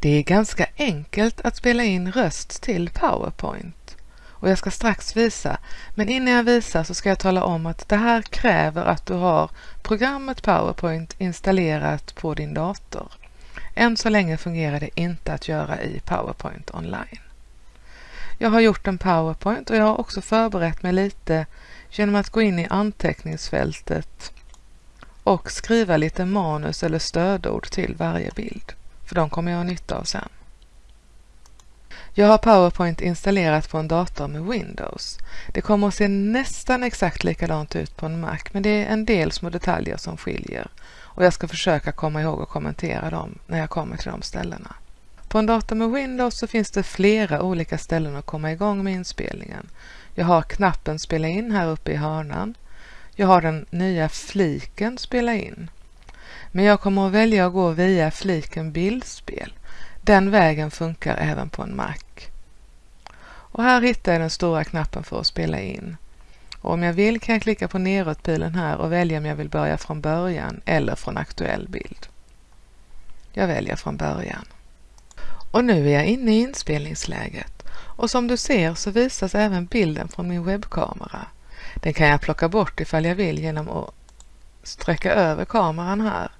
Det är ganska enkelt att spela in röst till PowerPoint och jag ska strax visa, men innan jag visar så ska jag tala om att det här kräver att du har programmet PowerPoint installerat på din dator. Än så länge fungerar det inte att göra i PowerPoint online. Jag har gjort en PowerPoint och jag har också förberett mig lite genom att gå in i anteckningsfältet och skriva lite manus eller stödord till varje bild, för de kommer jag ha nytta av sen. Jag har PowerPoint installerat på en dator med Windows. Det kommer att se nästan exakt likadant ut på en Mac, men det är en del små detaljer som skiljer och jag ska försöka komma ihåg att kommentera dem när jag kommer till de ställena. På en dator med Windows så finns det flera olika ställen att komma igång med inspelningen. Jag har knappen Spela in här uppe i hörnan. Jag har den nya fliken Spela in. Men jag kommer att välja att gå via fliken Bildspel. Den vägen funkar även på en Mac. Och här hittar jag den stora knappen för att spela in. Och om jag vill kan jag klicka på neråtpilen här och välja om jag vill börja från början eller från aktuell bild. Jag väljer från början. Och nu är jag inne i inspelningsläget och som du ser så visas även bilden från min webbkamera. Den kan jag plocka bort ifall jag vill genom att sträcka över kameran här.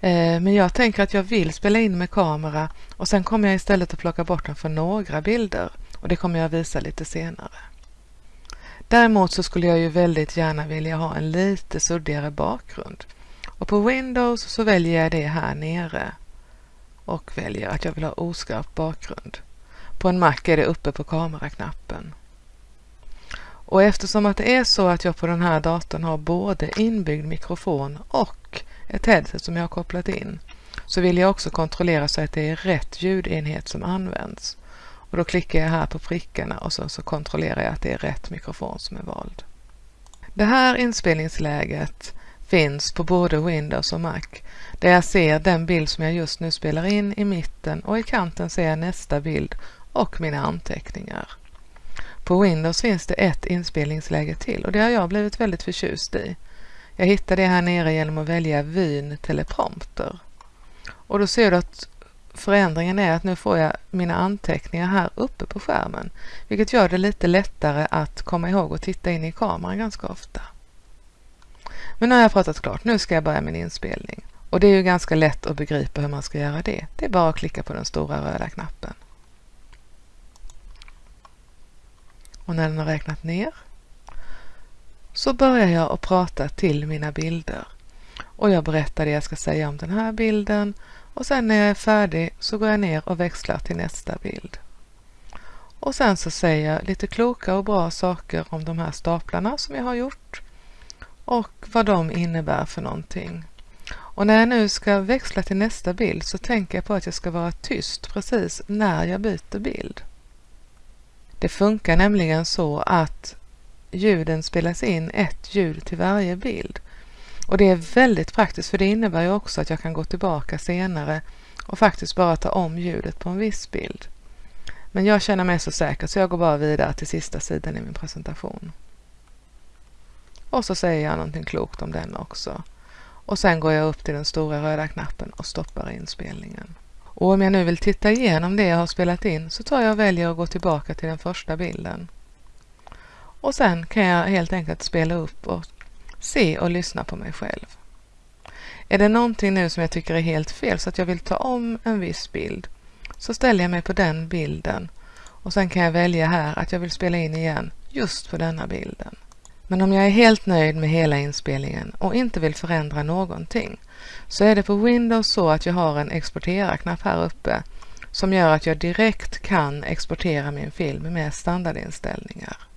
Eh, men jag tänker att jag vill spela in med kamera och sen kommer jag istället att plocka bort den för några bilder och det kommer jag visa lite senare. Däremot så skulle jag ju väldigt gärna vilja ha en lite suddigare bakgrund och på Windows så väljer jag det här nere och väljer att jag vill ha oskarp bakgrund. På en Mac är det uppe på kameraknappen. Och eftersom att det är så att jag på den här datorn har både inbyggd mikrofon och ett headset som jag har kopplat in så vill jag också kontrollera så att det är rätt ljudenhet som används. Och då klickar jag här på prickarna och så, så kontrollerar jag att det är rätt mikrofon som är vald. Det här inspelningsläget finns på både Windows och Mac där jag ser den bild som jag just nu spelar in i mitten och i kanten ser jag nästa bild och mina anteckningar. På Windows finns det ett inspelningsläge till och det har jag blivit väldigt förtjust i. Jag hittar det här nere genom att välja vyn teleprompter. Och då ser du att förändringen är att nu får jag mina anteckningar här uppe på skärmen, vilket gör det lite lättare att komma ihåg och titta in i kameran ganska ofta. Men nu har jag pratat klart, nu ska jag börja min inspelning. Och det är ju ganska lätt att begripa hur man ska göra det. Det är bara att klicka på den stora röda knappen. Och när den har räknat ner så börjar jag att prata till mina bilder. Och jag berättar det jag ska säga om den här bilden och sen när jag är färdig så går jag ner och växlar till nästa bild. Och sen så säger jag lite kloka och bra saker om de här staplarna som jag har gjort och vad de innebär för någonting. Och när jag nu ska växla till nästa bild så tänker jag på att jag ska vara tyst precis när jag byter bild. Det funkar nämligen så att ljuden spelas in ett ljud till varje bild. Och det är väldigt praktiskt för det innebär ju också att jag kan gå tillbaka senare och faktiskt bara ta om ljudet på en viss bild. Men jag känner mig så säker så jag går bara vidare till sista sidan i min presentation. Och så säger jag någonting klokt om den också. Och sen går jag upp till den stora röda knappen och stoppar inspelningen. Och om jag nu vill titta igenom det jag har spelat in så tar jag och väljer att gå tillbaka till den första bilden. Och sen kan jag helt enkelt spela upp och se och lyssna på mig själv. Är det någonting nu som jag tycker är helt fel så att jag vill ta om en viss bild så ställer jag mig på den bilden och sen kan jag välja här att jag vill spela in igen just på denna bilden. Men om jag är helt nöjd med hela inspelningen och inte vill förändra någonting så är det på Windows så att jag har en exportera-knapp här uppe som gör att jag direkt kan exportera min film med standardinställningar.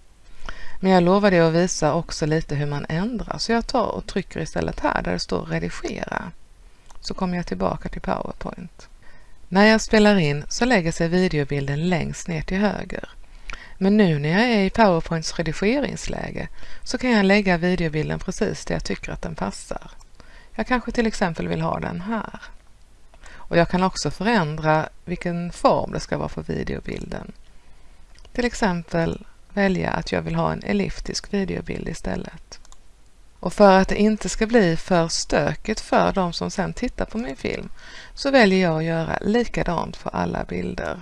Men jag lovade att visa också lite hur man ändrar så jag tar och trycker istället här där det står redigera. Så kommer jag tillbaka till PowerPoint. När jag spelar in så lägger sig videobilden längst ner till höger. Men nu när jag är i PowerPoints redigeringsläge så kan jag lägga videobilden precis där jag tycker att den passar. Jag kanske till exempel vill ha den här. Och jag kan också förändra vilken form det ska vara för videobilden. Till exempel välja att jag vill ha en elliptisk videobild istället. Och för att det inte ska bli för stökigt för de som sen tittar på min film så väljer jag att göra likadant för alla bilder.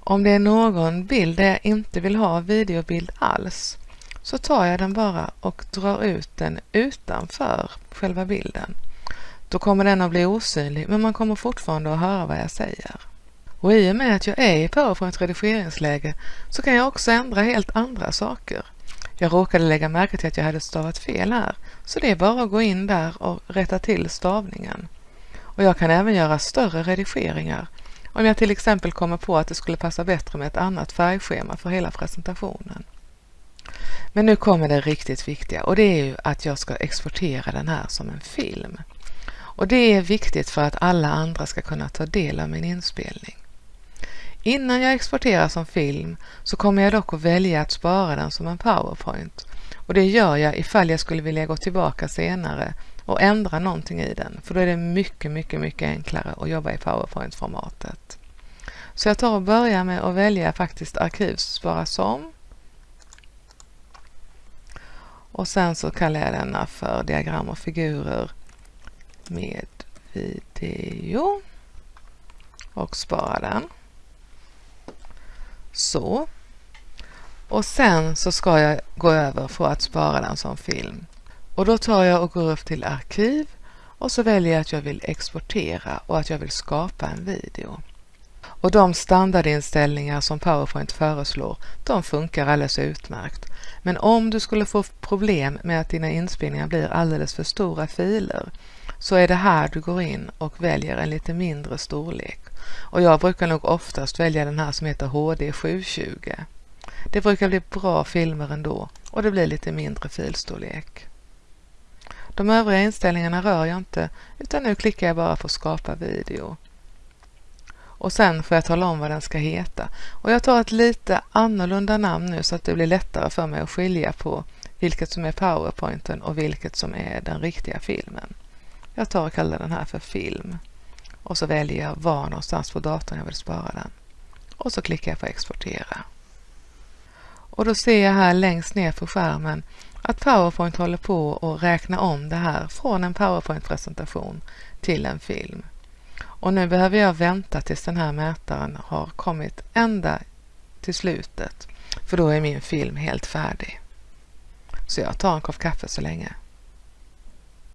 Om det är någon bild där jag inte vill ha videobild alls så tar jag den bara och drar ut den utanför själva bilden. Då kommer den att bli osynlig men man kommer fortfarande att höra vad jag säger. Och i och med att jag är i PowerPoint redigeringsläge så kan jag också ändra helt andra saker. Jag råkade lägga märke till att jag hade stavat fel här, så det är bara att gå in där och rätta till stavningen. Och jag kan även göra större redigeringar om jag till exempel kommer på att det skulle passa bättre med ett annat färgschema för hela presentationen. Men nu kommer det riktigt viktiga och det är ju att jag ska exportera den här som en film. Och det är viktigt för att alla andra ska kunna ta del av min inspelning. Innan jag exporterar som film så kommer jag dock att välja att spara den som en PowerPoint och det gör jag ifall jag skulle vilja gå tillbaka senare och ändra någonting i den för då är det mycket, mycket, mycket enklare att jobba i PowerPoint-formatet. Så jag tar och börjar med att välja faktiskt arkivspara som och sen så kallar jag denna för diagram och figurer med video och spara den. Så. Och sen så ska jag gå över för att spara den som film. Och då tar jag och går upp till arkiv och så väljer jag att jag vill exportera och att jag vill skapa en video. Och de standardinställningar som PowerPoint föreslår, de funkar alldeles utmärkt. Men om du skulle få problem med att dina inspelningar blir alldeles för stora filer så är det här du går in och väljer en lite mindre storlek. Och jag brukar nog oftast välja den här som heter HD 720. Det brukar bli bra filmer ändå och det blir lite mindre filstorlek. De övriga inställningarna rör jag inte utan nu klickar jag bara på skapa video. Och sen får jag tala om vad den ska heta. Och jag tar ett lite annorlunda namn nu så att det blir lättare för mig att skilja på vilket som är powerpointen och vilket som är den riktiga filmen. Jag tar och kallar den här för film och så väljer jag var någonstans på datorn jag vill spara den. Och så klickar jag på exportera. Och då ser jag här längst ner på skärmen att PowerPoint håller på att räkna om det här från en PowerPoint-presentation till en film. Och nu behöver jag vänta tills den här mätaren har kommit ända till slutet, för då är min film helt färdig. Så jag tar en kopp kaffe så länge.